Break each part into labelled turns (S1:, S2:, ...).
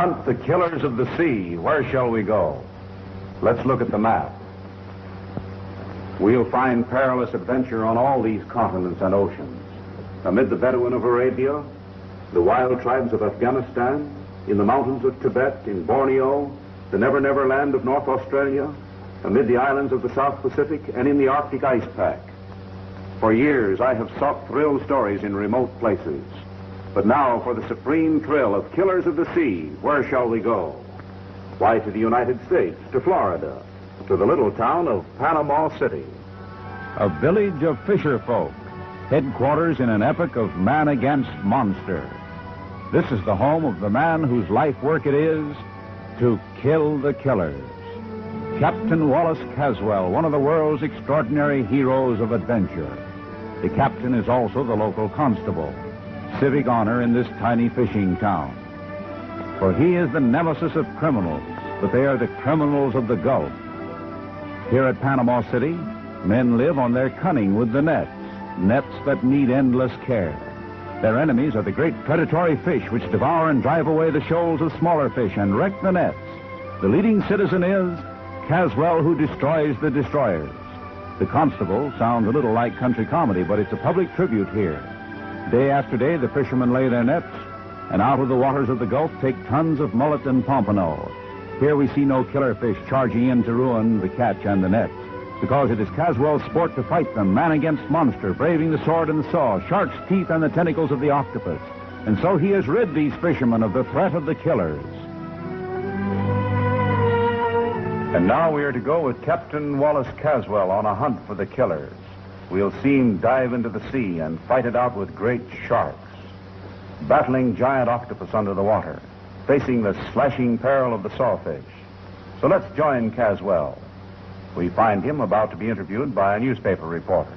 S1: hunt the killers of the sea, where shall we go? Let's look at the map. We'll find perilous adventure on all these continents and oceans. Amid the Bedouin of Arabia, the wild tribes of Afghanistan, in the mountains of Tibet, in Borneo, the Never Never Land of North Australia, amid the islands of the South Pacific, and in the Arctic ice pack. For years, I have sought thrill stories in remote places. But now, for the supreme thrill of Killers of the Sea, where shall we go? Why, to the United States, to Florida, to the little town of Panama City.
S2: A village of fisher folk, headquarters in an epic of man against monster. This is the home of the man whose life work it is to kill the killers. Captain Wallace Caswell, one of the world's extraordinary heroes of adventure. The captain is also the local constable, civic honor in this tiny fishing town. For he is the nemesis of criminals, but they are the criminals of the Gulf. Here at Panama City, men live on their cunning with the nets, nets that need endless care. Their enemies are the great predatory fish which devour and drive away the shoals of smaller fish and wreck the nets. The leading citizen is Caswell who destroys the destroyers. The Constable sounds a little like country comedy, but it's a public tribute here. Day after day, the fishermen lay their nets, and out of the waters of the Gulf take tons of mullet and pompano. Here we see no killer fish charging in to ruin the catch and the nets, because it is Caswell's sport to fight them, man against monster, braving the sword and the saw, shark's teeth and the tentacles of the octopus. And so he has rid these fishermen of the threat of the killers. And now we are to go with Captain Wallace Caswell on a hunt for the killers. We'll see him dive into the sea and fight it out with great sharks, battling giant octopus under the water, facing the slashing peril of the sawfish. So let's join Caswell. We find him about to be interviewed by a newspaper reporter.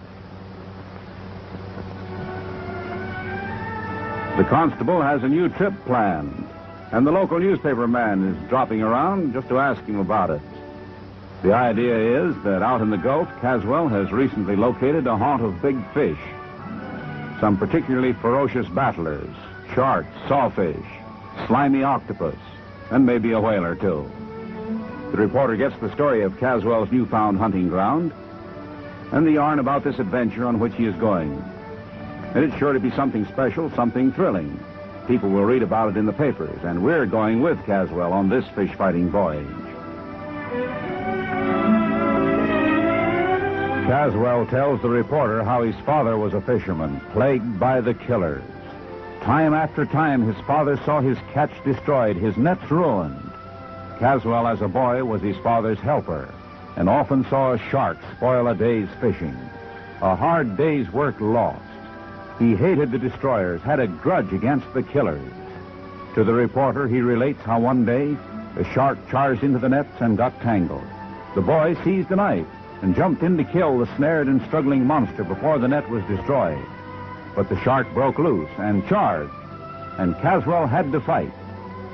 S2: The constable has a new trip planned, and the local newspaper man is dropping around just to ask him about it. The idea is that out in the Gulf, Caswell has recently located a haunt of big fish. Some particularly ferocious battlers, sharks, sawfish, slimy octopus, and maybe a whale or two. The reporter gets the story of Caswell's newfound hunting ground and the yarn about this adventure on which he is going. And it's sure to be something special, something thrilling. People will read about it in the papers, and we're going with Caswell on this fish fighting voyage. Caswell tells the reporter how his father was a fisherman, plagued by the killers. Time after time, his father saw his catch destroyed, his nets ruined. Caswell, as a boy, was his father's helper and often saw a shark spoil a day's fishing, a hard day's work lost. He hated the destroyers, had a grudge against the killers. To the reporter, he relates how one day a shark charged into the nets and got tangled. The boy seized a knife and jumped in to kill the snared and struggling monster before the net was destroyed. But the shark broke loose and charged, and Caswell had to fight.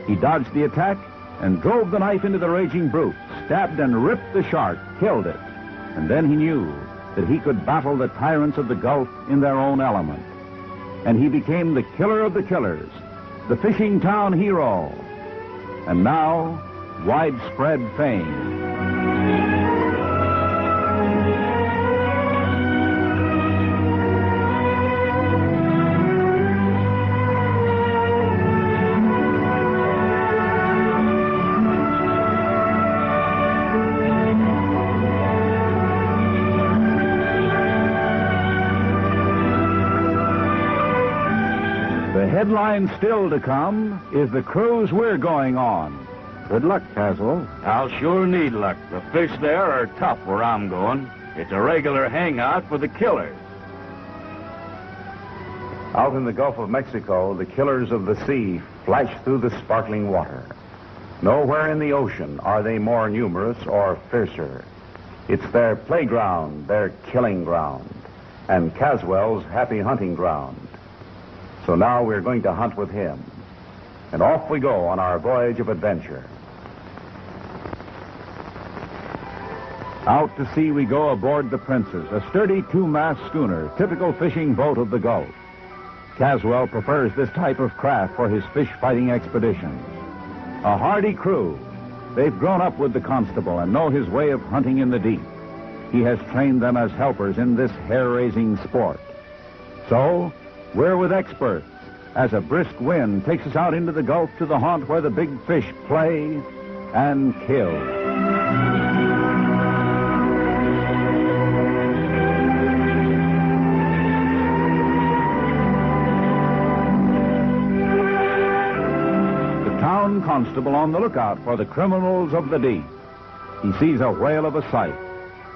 S2: He dodged the attack and drove the knife into the raging brute, stabbed and ripped the shark, killed it. And then he knew that he could battle the tyrants of the Gulf in their own element. And he became the killer of the killers, the fishing town hero. And now, widespread fame. Headline still to come is the cruise we're going on. Good luck, Caswell.
S3: I'll sure need luck. The fish there are tough where I'm going. It's a regular hangout for the killers.
S1: Out in the Gulf of Mexico, the killers of the sea flash through the sparkling water. Nowhere in the ocean are they more numerous or fiercer. It's their playground, their killing ground, and Caswell's happy hunting ground. So now we're going to hunt with him. And off we go on our voyage of adventure. Out to sea we go aboard the Princess, a sturdy two-mast schooner, typical fishing boat of the Gulf. Caswell prefers this type of craft for his fish-fighting expeditions.
S2: A hardy crew. They've grown up with the constable and know his way of hunting in the deep. He has trained them as helpers in this hair-raising sport. So, we're with experts as a brisk wind takes us out into the Gulf to the haunt where the big fish play and kill. The town constable on the lookout for the criminals of the deep. He sees a whale of a sight.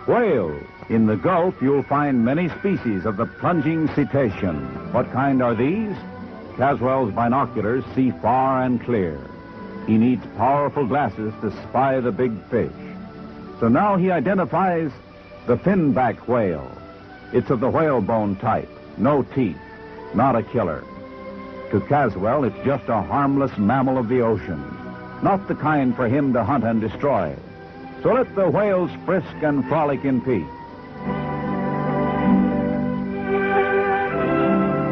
S2: Whales. In the Gulf, you'll find many species of the plunging cetacean. What kind are these? Caswell's binoculars see far and clear. He needs powerful glasses to spy the big fish. So now he identifies the finback whale. It's of the whalebone type, no teeth, not a killer. To Caswell, it's just a harmless mammal of the ocean, not the kind for him to hunt and destroy. So let the whales frisk and frolic in peace.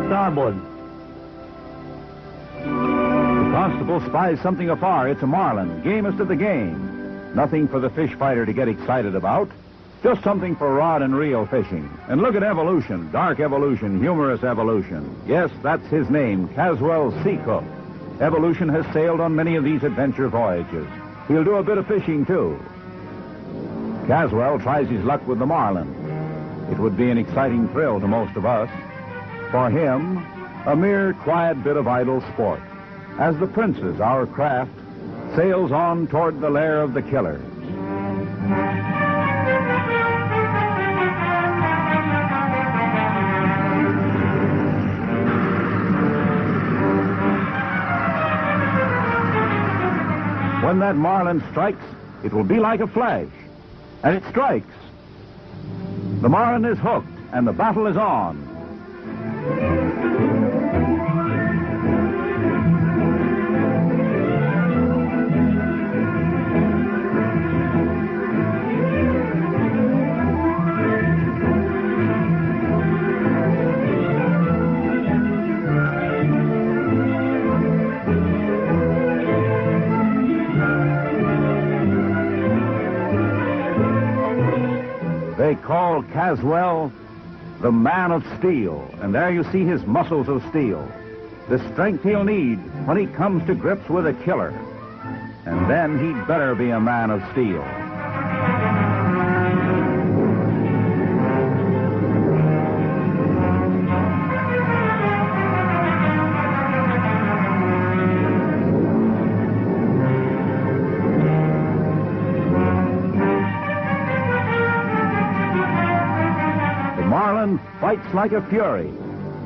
S4: Starboard.
S2: The constable spies something afar. It's a marlin, gamest of the game. Nothing for the fish fighter to get excited about. Just something for rod and reel fishing. And look at evolution, dark evolution, humorous evolution. Yes, that's his name, Caswell Seacook. Evolution has sailed on many of these adventure voyages. He'll do a bit of fishing, too. Caswell tries his luck with the marlin. It would be an exciting thrill to most of us. For him, a mere quiet bit of idle sport. As the Princess, our craft, sails on toward the lair of the killers. When that marlin strikes, it will be like a flash. And it strikes. The marlin is hooked, and the battle is on. They call Caswell the man of steel, and there you see his muscles of steel. The strength he'll need when he comes to grips with a killer. And then he'd better be a man of steel. Like a fury.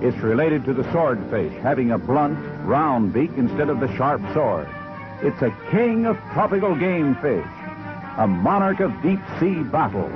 S2: It's related to the swordfish, having a blunt, round beak instead of the sharp sword. It's a king of tropical game fish, a monarch of deep sea battle.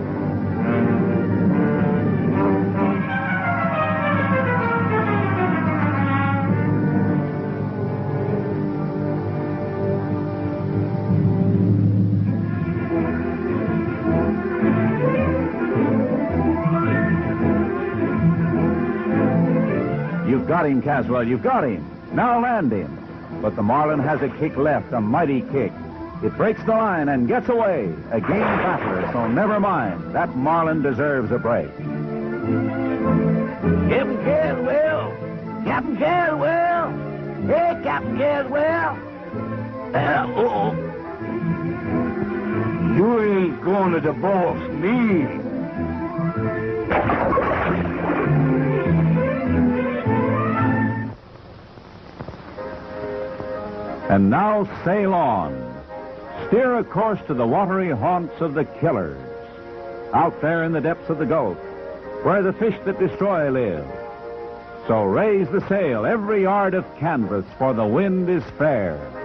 S2: Got him, Caswell. You've got him. Now land him. But the Marlin has a kick left, a mighty kick. It breaks the line and gets away. A game battler, so never mind. That Marlin deserves a break.
S4: Captain Caswell! Captain Caswell! Hey, Captain Caswell! Uh, oh You ain't going to divorce me.
S2: And now sail on. Steer a course to the watery haunts of the killers. Out there in the depths of the Gulf, where the fish that destroy live. So raise the sail, every yard of canvas, for the wind is fair.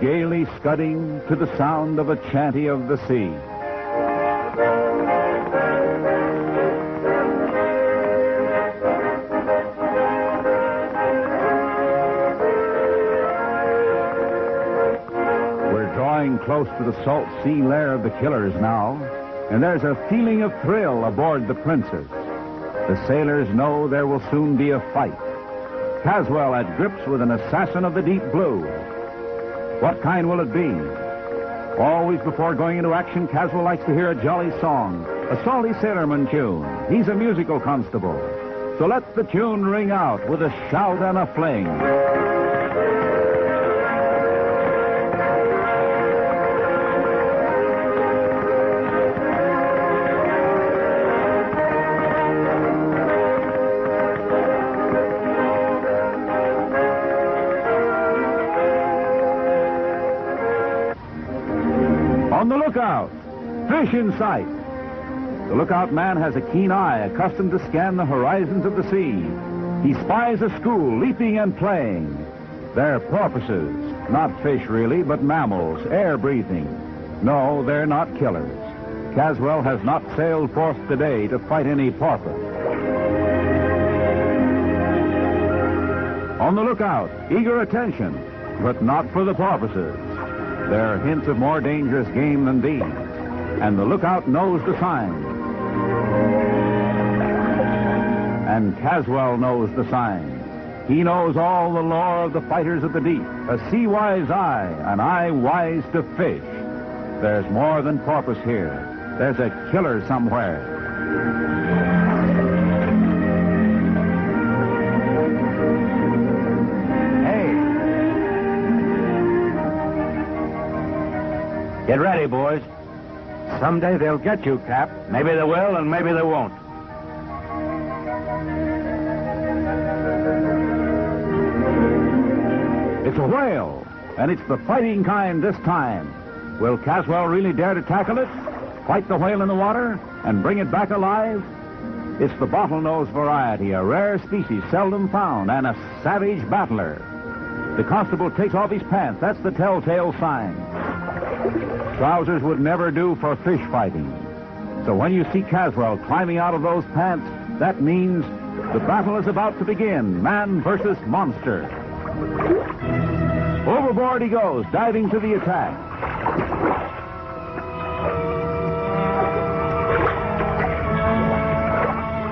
S2: gaily scudding to the sound of a chanty of the sea. We're drawing close to the salt sea lair of the killers now, and there's a feeling of thrill aboard the Princess. The sailors know there will soon be a fight. Caswell at grips with an assassin of the deep blue, what kind will it be? Always before going into action, Caswell likes to hear a jolly song, a salty sailorman tune. He's a musical constable. So let the tune ring out with a shout and a fling. Fish in sight! The lookout man has a keen eye, accustomed to scan the horizons of the sea. He spies a school leaping and playing. They're porpoises, not fish really, but mammals, air breathing. No, they're not killers. Caswell has not sailed forth today to fight any porpoise. On the lookout, eager attention, but not for the porpoises. There are hints of more dangerous game than these, and the lookout knows the signs. And Caswell knows the signs. He knows all the lore of the fighters of the deep, a sea-wise eye, an eye wise to fish. There's more than porpoise here. There's a killer somewhere.
S4: Hey. Get ready, boys. Someday they'll get you, Cap.
S3: Maybe they will, and maybe they won't.
S2: It's a whale, and it's the fighting kind this time. Will Caswell really dare to tackle it? Fight the whale in the water and bring it back alive? It's the bottlenose variety, a rare species seldom found, and a savage battler. The constable takes off his pants. That's the telltale sign. Trousers would never do for fish fighting. So when you see Caswell climbing out of those pants, that means the battle is about to begin. Man versus monster. Overboard he goes, diving to the attack.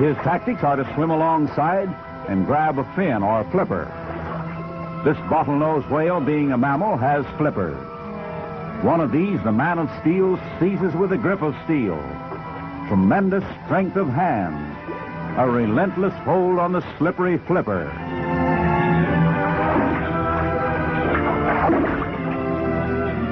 S2: His tactics are to swim alongside and grab a fin or a flipper. This bottlenose whale, being a mammal, has flippers. One of these, the man of steel, seizes with a grip of steel. Tremendous strength of hand. A relentless hold on the slippery flipper.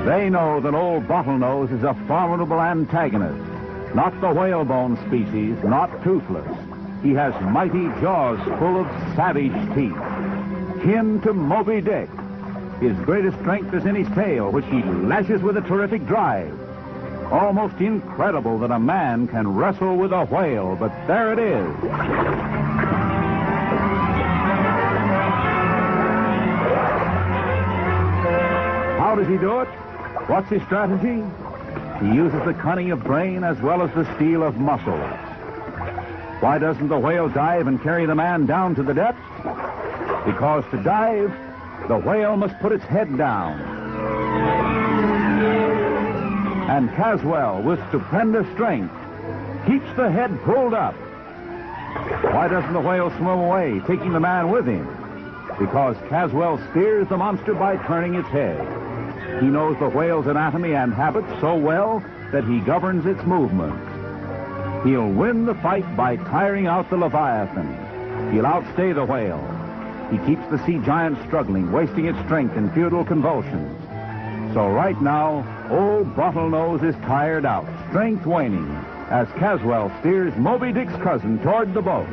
S2: They know that old Bottlenose is a formidable antagonist. Not the whalebone species, not toothless. He has mighty jaws full of savage teeth. Kin to Moby Dick. His greatest strength is in his tail, which he lashes with a terrific drive. Almost incredible that a man can wrestle with a whale, but there it is. How does he do it? What's his strategy? He uses the cunning of brain as well as the steel of muscle. Why doesn't the whale dive and carry the man down to the depths? Because to dive, the whale must put its head down. And Caswell, with stupendous strength, keeps the head pulled up. Why doesn't the whale swim away, taking the man with him? Because Caswell steers the monster by turning its head. He knows the whale's anatomy and habits so well that he governs its movements. He'll win the fight by tiring out the Leviathan. He'll outstay the whale. He keeps the sea giant struggling, wasting its strength in futile convulsions. So right now, old Bottlenose is tired out, strength waning, as Caswell steers Moby Dick's cousin toward the boat.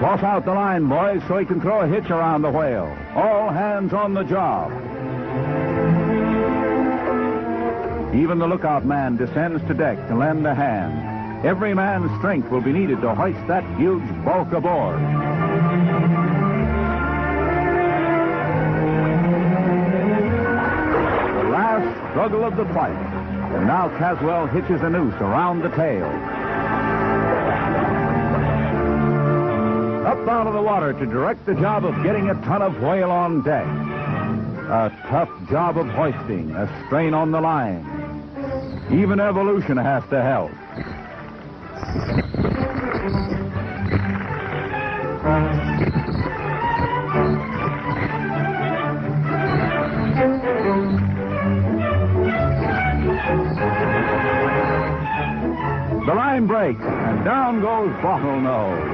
S2: Toss out the line, boys, so he can throw a hitch around the whale. All hands on the job. Even the lookout man descends to deck to lend a hand. Every man's strength will be needed to hoist that huge bulk aboard. The last struggle of the fight. And now Caswell hitches a noose around the tail. Up down to the water to direct the job of getting a ton of whale on deck. A tough job of hoisting, a strain on the line. Even evolution has to help. The line breaks, and down goes Bottlenose.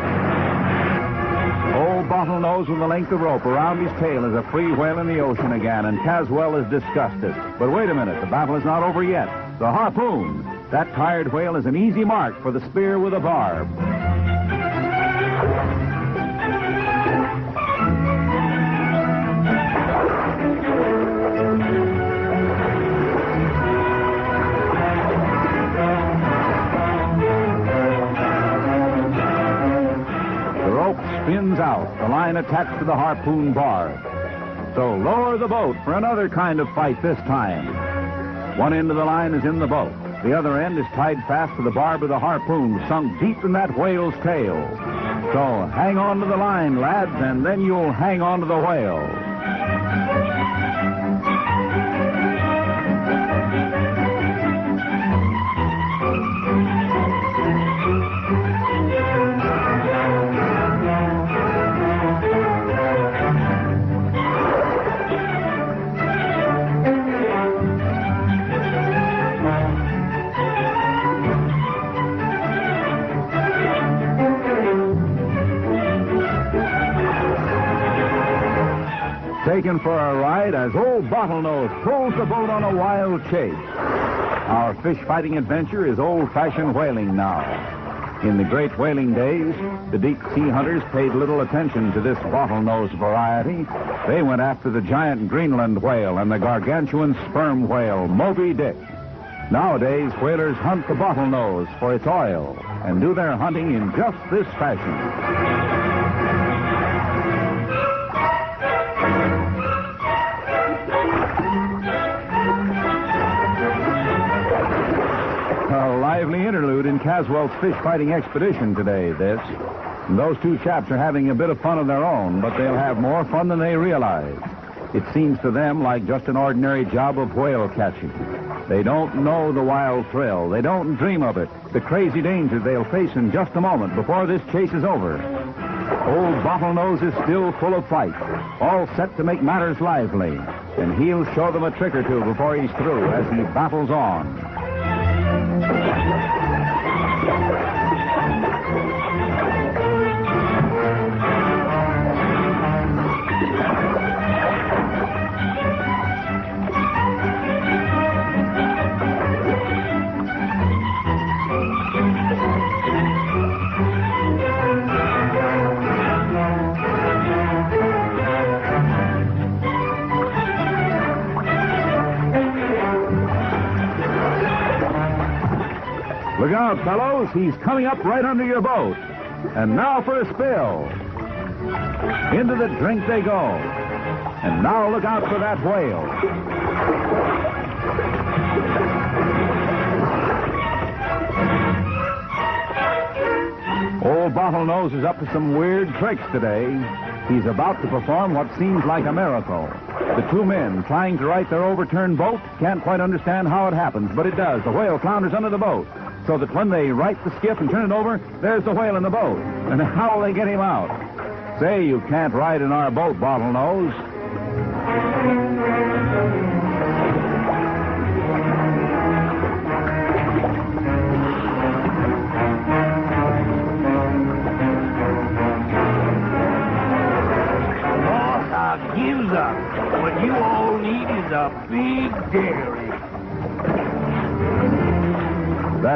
S2: Old Bottlenose with the length of rope around his tail is a free whale in the ocean again, and Caswell is disgusted. But wait a minute, the battle is not over yet. The harpoon. That tired whale is an easy mark for the spear with a barb. The rope spins out, the line attached to the harpoon barb. So lower the boat for another kind of fight this time. One end of the line is in the boat. The other end is tied fast to the barb of the harpoon, sunk deep in that whale's tail. So hang on to the line, lads, and then you'll hang on to the whale. Taken for a ride as old Bottlenose pulls the boat on a wild chase. Our fish fighting adventure is old fashioned whaling now. In the great whaling days, the deep sea hunters paid little attention to this bottlenose variety. They went after the giant Greenland whale and the gargantuan sperm whale, Moby Dick. Nowadays, whalers hunt the bottlenose for its oil and do their hunting in just this fashion. Interlude in Caswell's fish fighting expedition today, this. And those two chaps are having a bit of fun of their own, but they'll have more fun than they realize. It seems to them like just an ordinary job of whale catching. They don't know the wild thrill. They don't dream of it. The crazy danger they'll face in just a moment before this chase is over. Old Bottlenose is still full of fight, all set to make matters lively. And he'll show them a trick or two before he's through as he battles on. Out, fellows. He's coming up right under your boat. And now for a spill. Into the drink they go. And now look out for that whale. Old Bottlenose is up to some weird tricks today. He's about to perform what seems like a miracle. The two men trying to right their overturned boat can't quite understand how it happens, but it does. The whale flounders under the boat, so that when they right the skiff and turn it over, there's the whale in the boat. And how will they get him out? Say you can't ride in our boat, Bottlenose.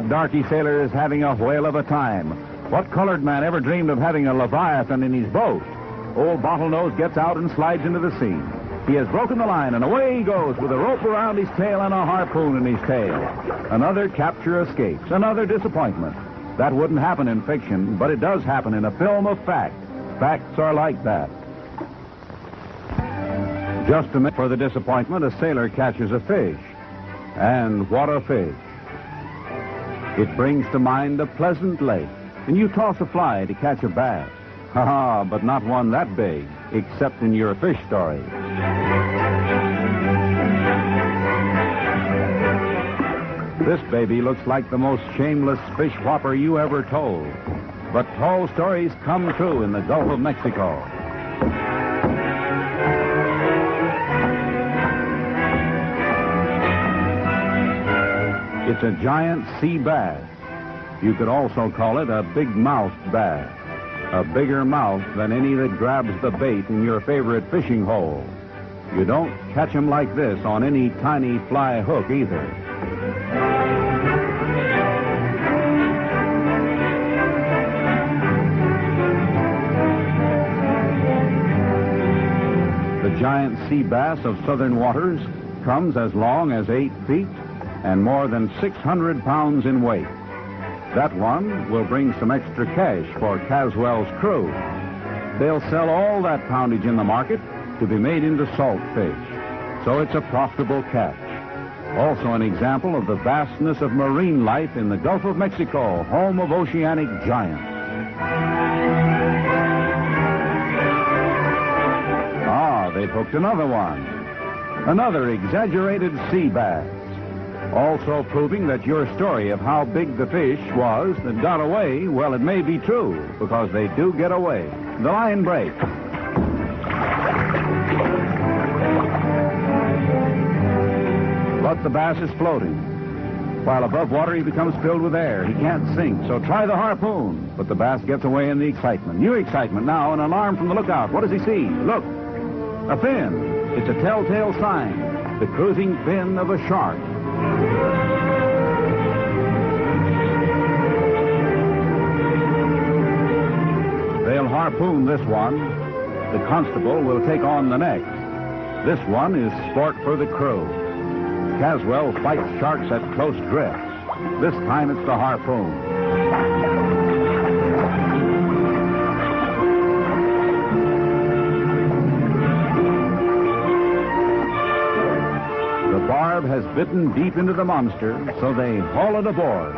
S2: Darky sailor is having a whale of a time. What colored man ever dreamed of having a leviathan in his boat? Old Bottlenose gets out and slides into the sea. He has broken the line, and away he goes with a rope around his tail and a harpoon in his tail. Another capture escapes, another disappointment. That wouldn't happen in fiction, but it does happen in a film of fact. Facts are like that. Just a minute for the disappointment, a sailor catches a fish. And what a fish. It brings to mind a pleasant lake, and you toss a fly to catch a bass. Ha but not one that big, except in your fish story. This baby looks like the most shameless fish whopper you ever told. But tall stories come true in the Gulf of Mexico. It's a giant sea bass. You could also call it a big-mouthed bass. A bigger mouth than any that grabs the bait in your favorite fishing hole. You don't catch them like this on any tiny fly hook either. The giant sea bass of southern waters comes as long as eight feet and more than 600 pounds in weight. That one will bring some extra cash for Caswell's crew. They'll sell all that poundage in the market to be made into salt fish. So it's a profitable catch. Also an example of the vastness of marine life in the Gulf of Mexico, home of oceanic giants. Ah, they've hooked another one. Another exaggerated sea bass. Also proving that your story of how big the fish was that got away, well, it may be true, because they do get away. The line breaks. But the bass is floating. While above water, he becomes filled with air. He can't sink, so try the harpoon. But the bass gets away in the excitement. New excitement now, an alarm from the lookout. What does he see? Look, a fin. It's a telltale sign. The cruising fin of a shark. They'll harpoon this one. The constable will take on the next. This one is sport for the crew. Caswell fights sharks at close drifts. This time it's the harpoon. Has bitten deep into the monster, so they haul it aboard.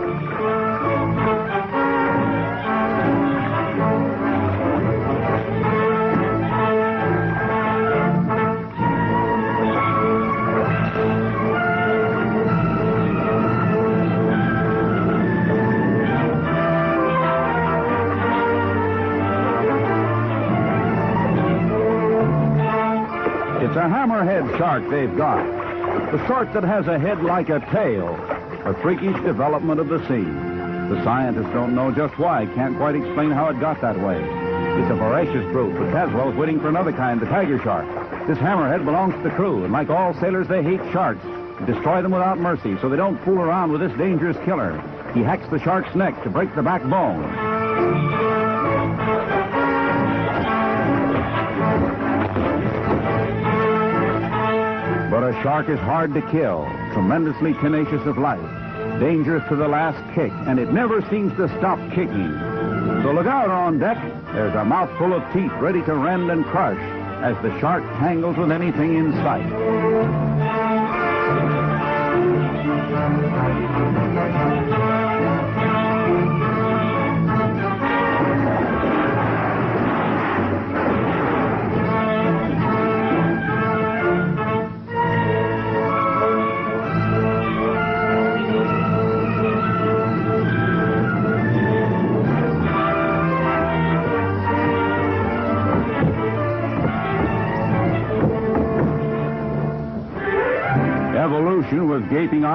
S2: It's a hammerhead shark they've got. The sort that has a head like a tail. A freakish development of the sea. The scientists don't know just why, can't quite explain how it got that way. It's a voracious brute, but Caswell's waiting for another kind, the tiger shark. This hammerhead belongs to the crew, and like all sailors, they hate sharks. Destroy them without mercy, so they don't fool around with this dangerous killer. He hacks the shark's neck to break the backbone. A shark is hard to kill, tremendously tenacious of life, dangerous to the last kick, and it never seems to stop kicking. So look out on deck. There's a mouthful of teeth ready to rend and crush as the shark tangles with anything in sight.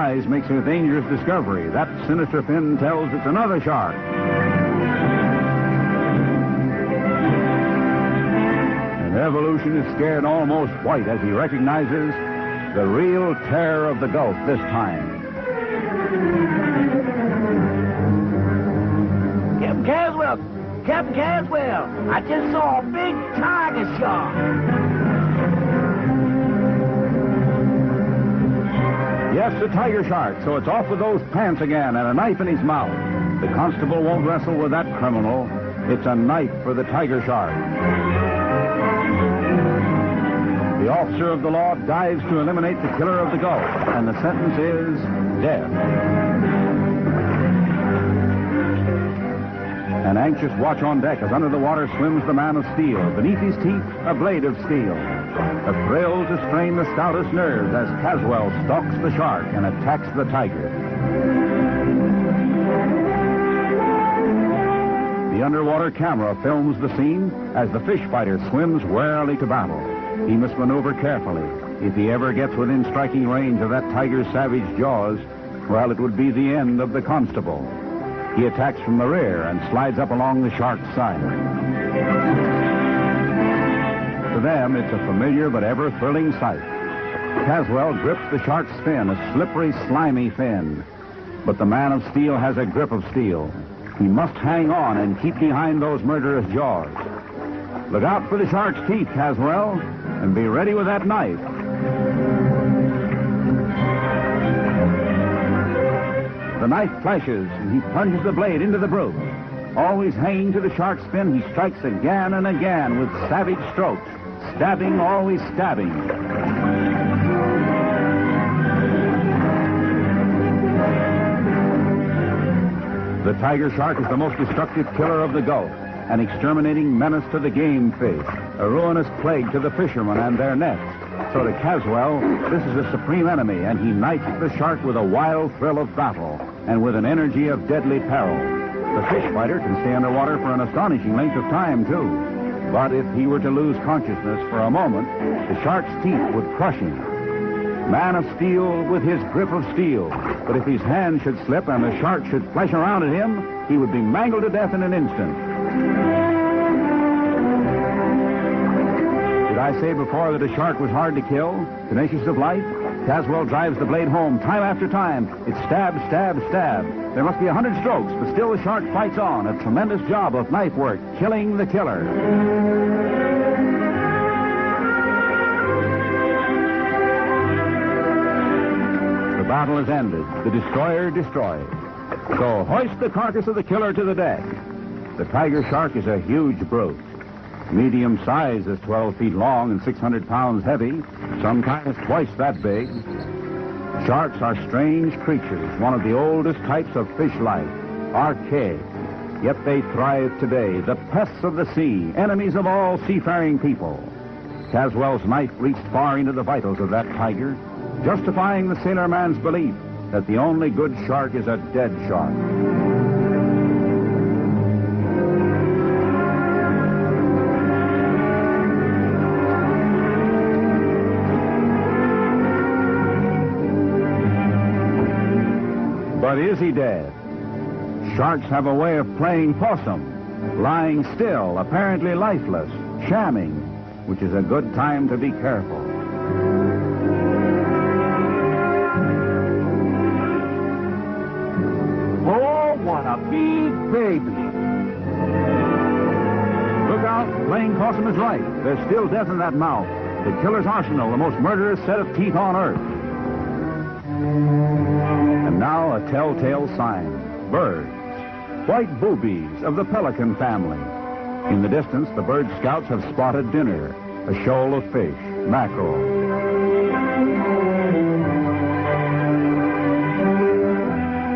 S2: Eyes makes a dangerous discovery. That sinister fin tells it's another shark. And Evolution is scared almost white as he recognizes the real terror of the Gulf this time.
S5: Captain Caswell! Captain Caswell! I just saw a big tiger shark!
S2: Yes, the tiger shark, so it's off with those pants again and a knife in his mouth. The constable won't wrestle with that criminal. It's a knife for the tiger shark. The officer of the law dives to eliminate the killer of the Gulf, and the sentence is death. An anxious watch on deck as under the water swims the man of steel. Beneath his teeth, a blade of steel. A thrill to strain the stoutest nerves as Caswell stalks the shark and attacks the tiger. The underwater camera films the scene as the fish fighter swims warily to battle. He must maneuver carefully. If he ever gets within striking range of that tiger's savage jaws, well, it would be the end of the constable. He attacks from the rear and slides up along the shark's side. To them, it's a familiar but ever thrilling sight. Caswell grips the shark's fin, a slippery, slimy fin. But the man of steel has a grip of steel. He must hang on and keep behind those murderous jaws. Look out for the shark's teeth, Caswell, and be ready with that knife. The knife flashes, and he plunges the blade into the brute. Always hanging to the shark's fin, he strikes again and again with savage strokes, stabbing, always stabbing. The tiger shark is the most destructive killer of the Gulf, an exterminating menace to the game fish, a ruinous plague to the fishermen and their nets. So to Caswell, this is a supreme enemy, and he knights the shark with a wild thrill of battle and with an energy of deadly peril. The fish fighter can stay underwater for an astonishing length of time, too. But if he were to lose consciousness for a moment, the shark's teeth would crush him. Man of steel with his grip of steel. But if his hand should slip and the shark should flash around at him, he would be mangled to death in an instant. Did I say before that a shark was hard to kill? Tenacious of life? Caswell drives the blade home time after time. It stab, stab, stab. There must be a hundred strokes, but still the shark fights on. A tremendous job of knife work, killing the killer. The battle is ended. The destroyer destroyed. So hoist the carcass of the killer to the deck. The tiger shark is a huge brute. Medium size is 12 feet long and 600 pounds heavy, sometimes twice that big. Sharks are strange creatures, one of the oldest types of fish life, archaic. Yet they thrive today, the pests of the sea, enemies of all seafaring people. Caswell's knife reached far into the vitals of that tiger, justifying the sailor man's belief that the only good shark is a dead shark. Is he dead? Sharks have a way of playing possum, lying still, apparently lifeless, shamming, which is a good time to be careful.
S5: Oh, what a big baby.
S2: Look out, playing possum is right. There's still death in that mouth. The killer's arsenal, the most murderous set of teeth on earth. And now a telltale sign. Birds. White boobies of the pelican family. In the distance, the bird scouts have spotted dinner. A shoal of fish, mackerel.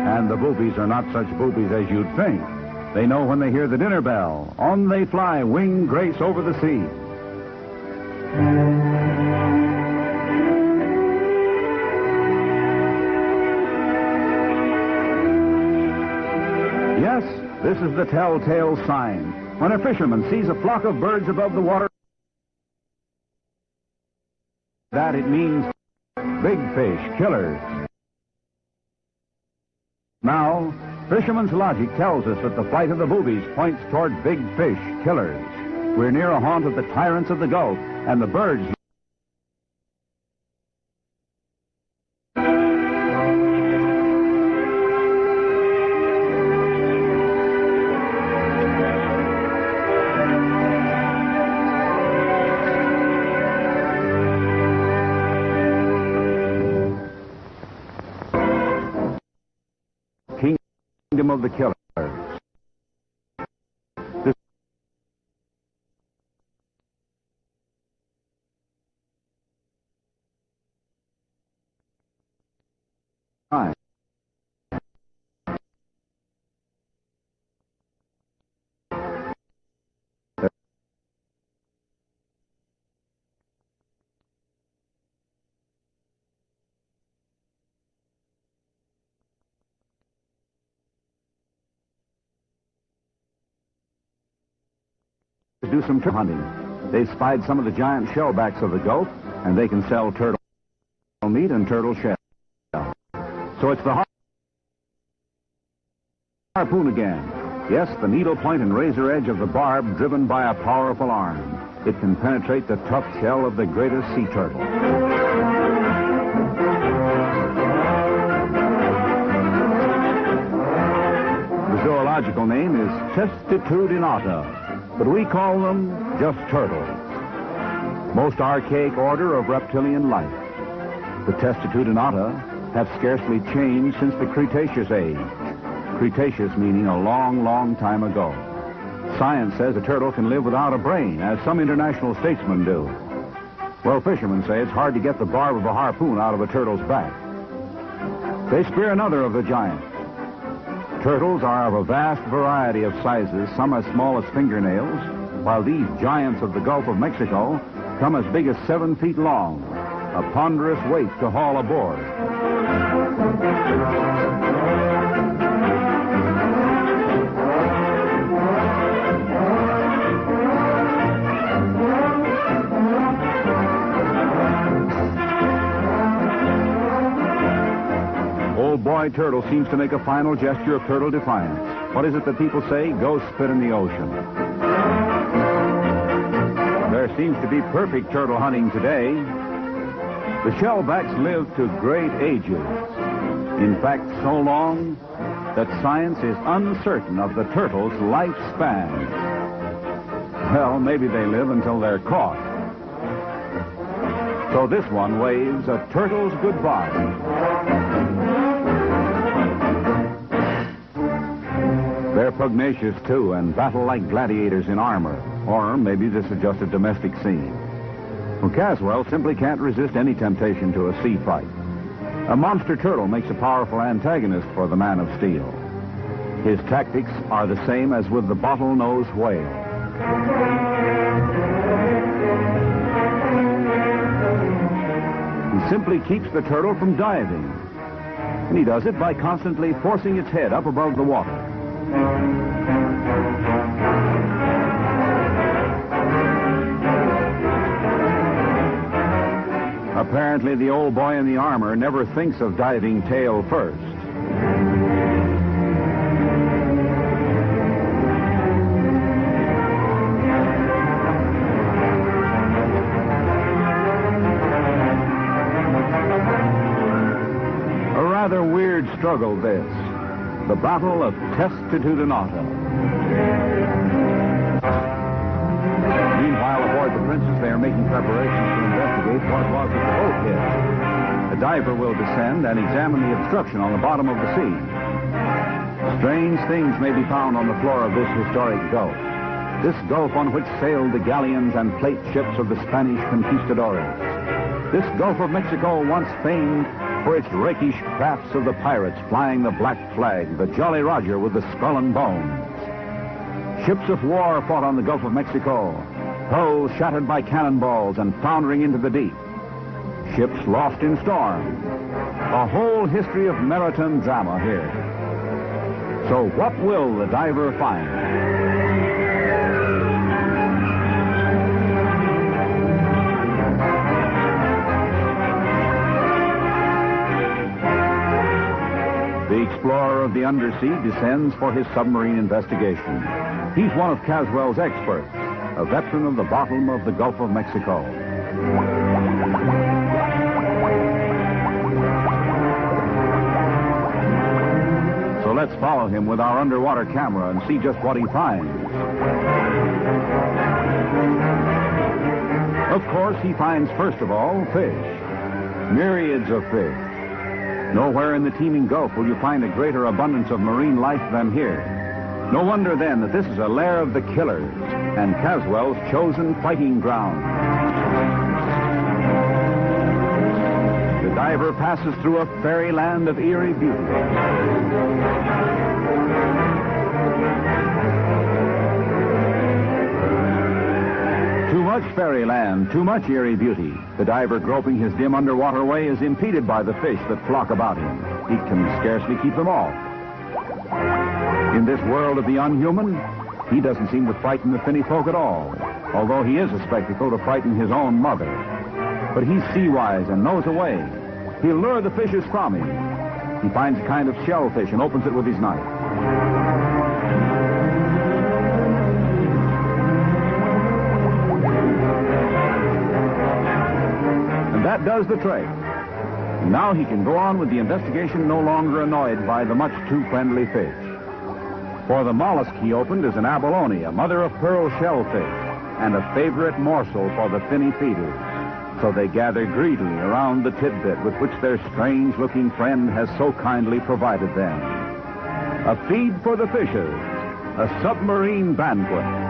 S2: And the boobies are not such boobies as you'd think. They know when they hear the dinner bell. On they fly, wing grace over the sea. Is the telltale sign. When a fisherman sees a flock of birds above the water, that it means big fish, killers. Now, fisherman's logic tells us that the flight of the boobies points toward big fish, killers. We're near a haunt of the tyrants of the Gulf, and the birds kingdom of the killers. Do some turtle hunting. They've spied some of the giant shellbacks of the Gulf, and they can sell turtle meat and turtle shell. So it's the harpoon again. Yes, the needle point and razor edge of the barb driven by a powerful arm. It can penetrate the tough shell of the greatest sea turtle. The zoological name is Testatudinata, but we call them just turtles. Most archaic order of reptilian life. The Testatudinata have scarcely changed since the Cretaceous age. Cretaceous meaning a long, long time ago. Science says a turtle can live without a brain, as some international statesmen do. Well, fishermen say it's hard to get the barb of a harpoon out of a turtle's back. They spear another of the giants. Turtles are of a vast variety of sizes, some as small as fingernails, while these giants of the Gulf of Mexico come as big as seven feet long, a ponderous weight to haul aboard. Boy turtle seems to make a final gesture of turtle defiance. What is it that people say? Go spit in the ocean. There seems to be perfect turtle hunting today. The shellbacks live to great ages. In fact, so long that science is uncertain of the turtle's lifespan. Well, maybe they live until they're caught. So this one waves a turtle's goodbye. They're pugnacious, too, and battle like gladiators in armor. Or maybe this is just a domestic scene. Well, Caswell simply can't resist any temptation to a sea fight. A monster turtle makes a powerful antagonist for the man of steel. His tactics are the same as with the bottlenose whale. He simply keeps the turtle from diving. And he does it by constantly forcing its head up above the water. Apparently, the old boy in the armor never thinks of diving tail first. A rather weird struggle, this. The Battle of Testatudinata. Meanwhile, aboard the Princess, they are making preparations to investigate what was at the boat hit. A diver will descend and examine the obstruction on the bottom of the sea. Strange things may be found on the floor of this historic gulf. This gulf on which sailed the galleons and plate ships of the Spanish conquistadores. This Gulf of Mexico once famed its rakish crafts of the pirates flying the black flag, the Jolly Roger with the skull and bones. Ships of war fought on the Gulf of Mexico, hulls shattered by cannonballs and foundering into the deep. Ships lost in storm. A whole history of maritime drama here. So what will the diver find? Explorer of the undersea descends for his submarine investigation. He's one of Caswell's experts, a veteran of the bottom of the Gulf of Mexico. So let's follow him with our underwater camera and see just what he finds. Of course, he finds, first of all, fish. Myriads of fish. Nowhere in the teeming Gulf will you find a greater abundance of marine life than here. No wonder then that this is a lair of the killers and Caswell's chosen fighting ground. The diver passes through a fairyland of eerie beauty. Too much fairyland, too much eerie beauty. The diver groping his dim underwater way is impeded by the fish that flock about him. He can scarcely keep them off. In this world of the unhuman, He doesn't seem to frighten the finny folk at all, although he is a spectacle to frighten his own mother. But he's sea-wise and knows a way. He'll lure the fishes from him. He finds a kind of shellfish and opens it with his knife. That does the trick. Now he can go on with the investigation no longer annoyed by the much too friendly fish. For the mollusk he opened is an abalone, a mother of pearl shellfish, and a favorite morsel for the finny feeders. So they gather greedily around the tidbit with which their strange-looking friend has so kindly provided them. A feed for the fishes, a submarine banquet.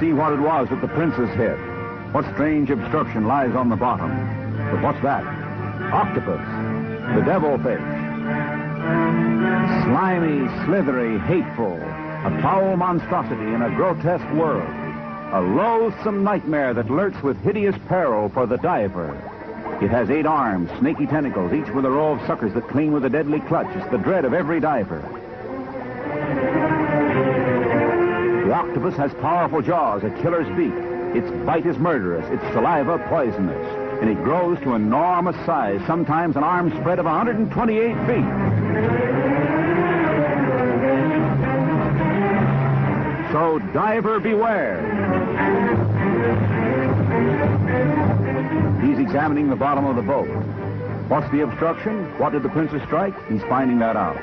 S2: See what it was that the princess hit. What strange obstruction lies on the bottom? But what's that? Octopus. The devilfish. Slimy, slithery, hateful. A foul monstrosity in a grotesque world. A loathsome nightmare that lurks with hideous peril for the diver. It has eight arms, snaky tentacles, each with a row of suckers that cling with a deadly clutch. It's the dread of every diver. Octopus has powerful jaws, a killer's beak. Its bite is murderous, its saliva poisonous, and it grows to enormous size, sometimes an arm spread of 128 feet. So diver beware. He's examining the bottom of the boat. What's the obstruction? What did the princess strike? He's finding that out.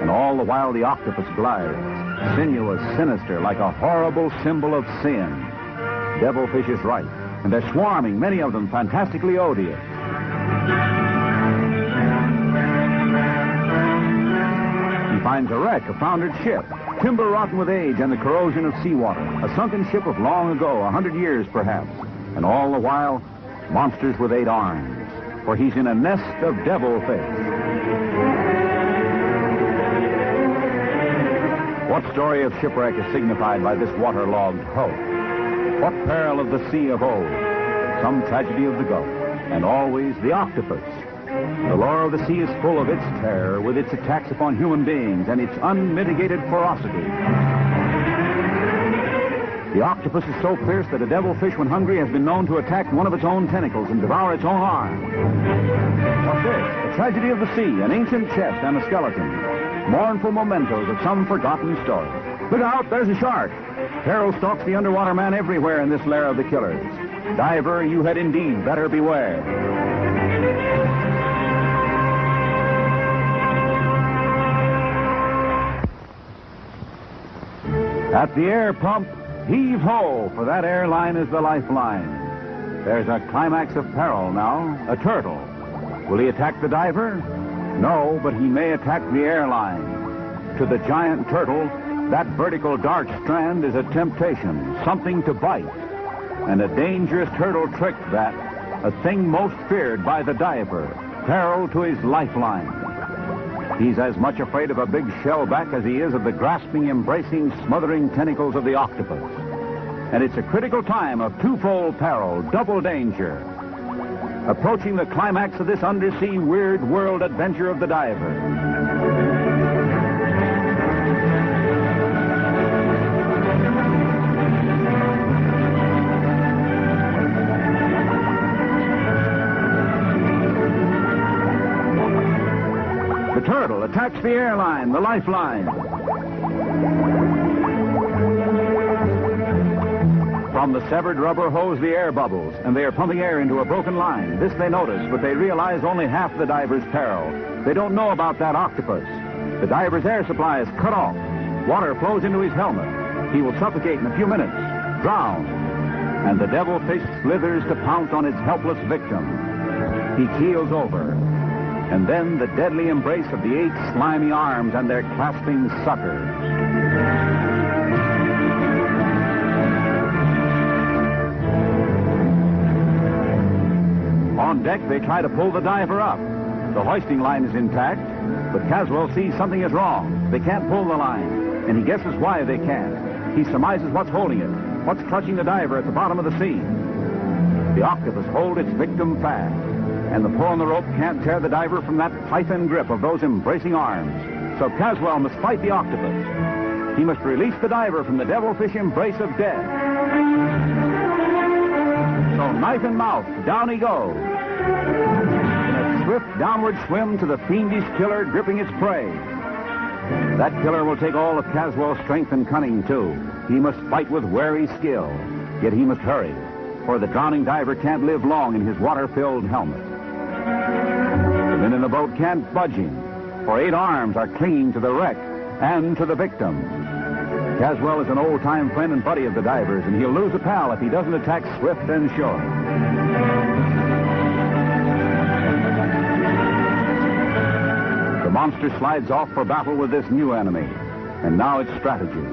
S2: And all the while the octopus glides, sinuous, sinister, like a horrible symbol of sin. Devilfish is right, and they're swarming, many of them fantastically odious. He finds a wreck, a foundered ship, timber rotten with age and the corrosion of seawater, a sunken ship of long ago, a hundred years perhaps. And all the while, monsters with eight arms, for he's in a nest of devilfish. What story of shipwreck is signified by this waterlogged hulk? What peril of the sea of old? Some tragedy of the Gulf. And always the octopus. The lore of the sea is full of its terror, with its attacks upon human beings and its unmitigated ferocity. The octopus is so fierce that a devilfish, when hungry, has been known to attack one of its own tentacles and devour its own arm. What's this? A tragedy of the sea, an ancient chest and a skeleton. Mournful mementos of some forgotten story. Look out, there's a shark. Peril stalks the underwater man everywhere in this lair of the killers. Diver, you had indeed better beware. At the air pump, heave ho, for that airline is the lifeline. There's a climax of peril now, a turtle. Will he attack the diver? No, but he may attack the airline. To the giant turtle, that vertical dark strand is a temptation, something to bite. And a dangerous turtle trick that, a thing most feared by the diver, peril to his lifeline. He's as much afraid of a big shellback as he is of the grasping, embracing, smothering tentacles of the octopus. And it's a critical time of twofold peril, double danger. Approaching the climax of this undersea weird world adventure of the diver. The turtle attacks the airline, the lifeline. From the severed rubber hose the air bubbles, and they are pumping air into a broken line. This they notice, but they realize only half the diver's peril. They don't know about that octopus. The diver's air supply is cut off. Water flows into his helmet. He will suffocate in a few minutes, drown. And the devilfish slithers to pounce on its helpless victim. He keels over, and then the deadly embrace of the eight slimy arms and their clasping suckers. On deck, they try to pull the diver up. The hoisting line is intact, but Caswell sees something is wrong. They can't pull the line, and he guesses why they can't. He surmises what's holding it, what's clutching the diver at the bottom of the sea. The octopus holds its victim fast, and the pull on the rope can't tear the diver from that python grip of those embracing arms. So Caswell must fight the octopus. He must release the diver from the devilfish embrace of death. So knife in mouth, down he goes. In a swift downward swim to the fiendish killer gripping its prey. That killer will take all of Caswell's strength and cunning, too. He must fight with wary skill. Yet he must hurry, for the drowning diver can't live long in his water-filled helmet. The men in the boat can't budge him, for eight arms are clinging to the wreck and to the victim. Caswell is an old-time friend and buddy of the divers, and he'll lose a pal if he doesn't attack swift and sure. Monster slides off for battle with this new enemy, and now it's strategy.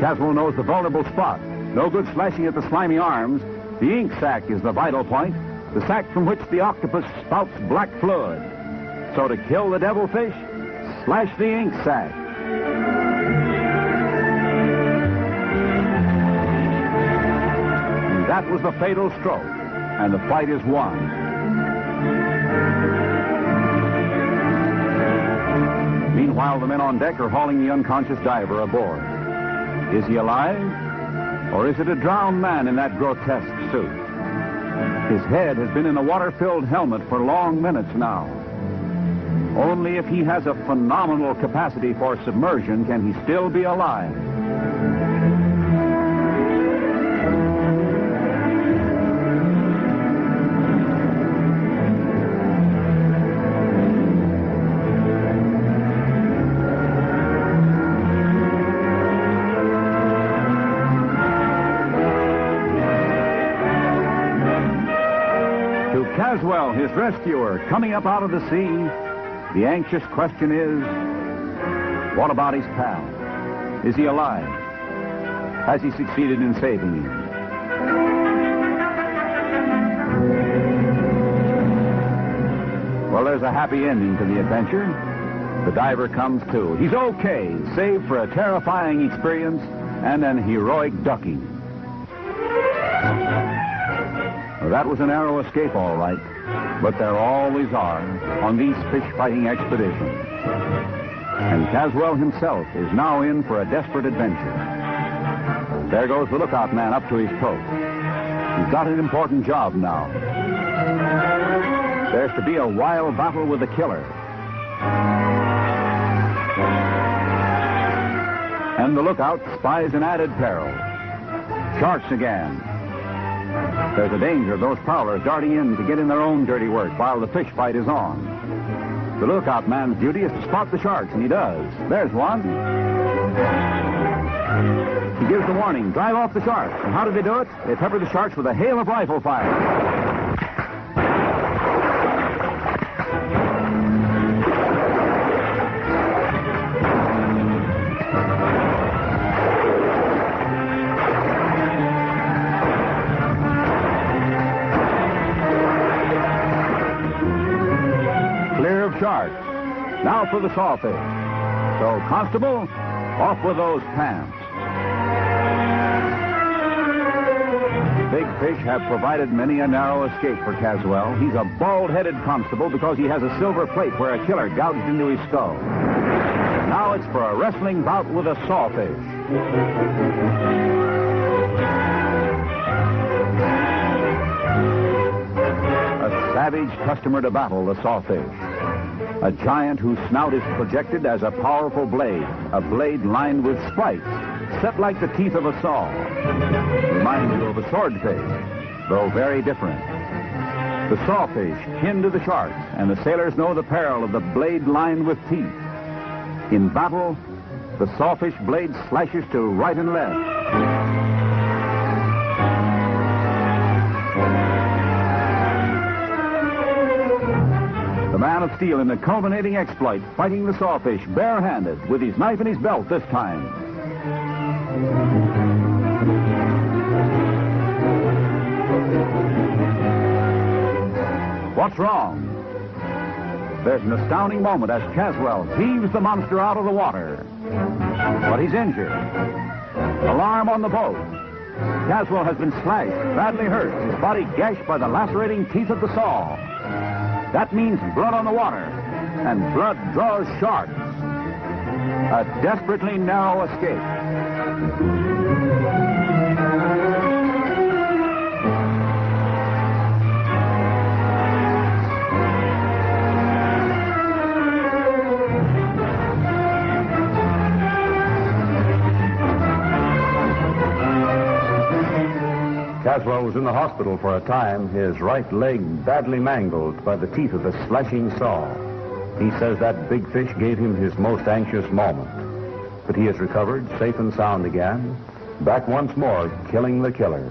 S2: Caswell knows the vulnerable spot. No good slashing at the slimy arms. The ink sac is the vital point, the sac from which the octopus spouts black fluid. So to kill the devilfish, slash the ink sac. And that was the fatal stroke, and the fight is won. Meanwhile, the men on deck are hauling the unconscious diver aboard. Is he alive? Or is it a drowned man in that grotesque suit? His head has been in a water-filled helmet for long minutes now. Only if he has a phenomenal capacity for submersion can he still be alive. To Caswell, his rescuer, coming up out of the sea, the anxious question is, what about his pal? Is he alive? Has he succeeded in saving him? Well, there's a happy ending to the adventure. The diver comes to. He's okay, save for a terrifying experience and an heroic ducking. That was a narrow escape, all right. But there always are on these fish-fighting expeditions. And Caswell himself is now in for a desperate adventure. There goes the lookout man up to his post. He's got an important job now. There's to be a wild battle with the killer. And the lookout spies an added peril. Sharks again. There's a danger of those prowlers darting in to get in their own dirty work while the fish fight is on. The lookout man's duty is to spot the sharks, and he does. There's one. He gives the warning, drive off the sharks. And how do they do it? They pepper the sharks with a hail of rifle fire. Now for the sawfish. So, Constable, off with those pants. Big fish have provided many a narrow escape for Caswell. He's a bald-headed constable because he has a silver plate where a killer gouged into his skull. Now it's for a wrestling bout with a sawfish. A savage customer to battle, the sawfish. A giant whose snout is projected as a powerful blade, a blade lined with spikes, set like the teeth of a saw. Reminds you of a swordfish, though very different. The sawfish kin to the sharks, and the sailors know the peril of the blade lined with teeth. In battle, the sawfish blade slashes to right and left. Man of steel in the culminating exploit, fighting the sawfish barehanded with his knife in his belt this time. What's wrong? There's an astounding moment as Caswell heaves the monster out of the water. But he's injured.
S6: Alarm on the boat. Caswell has been slashed, badly hurt, his body gashed by the lacerating teeth of the saw. That means blood on the water, and blood draws sharks. A desperately narrow escape.
S2: Caswell was in the hospital for a time, his right leg badly mangled by the teeth of a slashing saw. He says that big fish gave him his most anxious moment. But he has recovered, safe and sound again, back once more, killing the killers.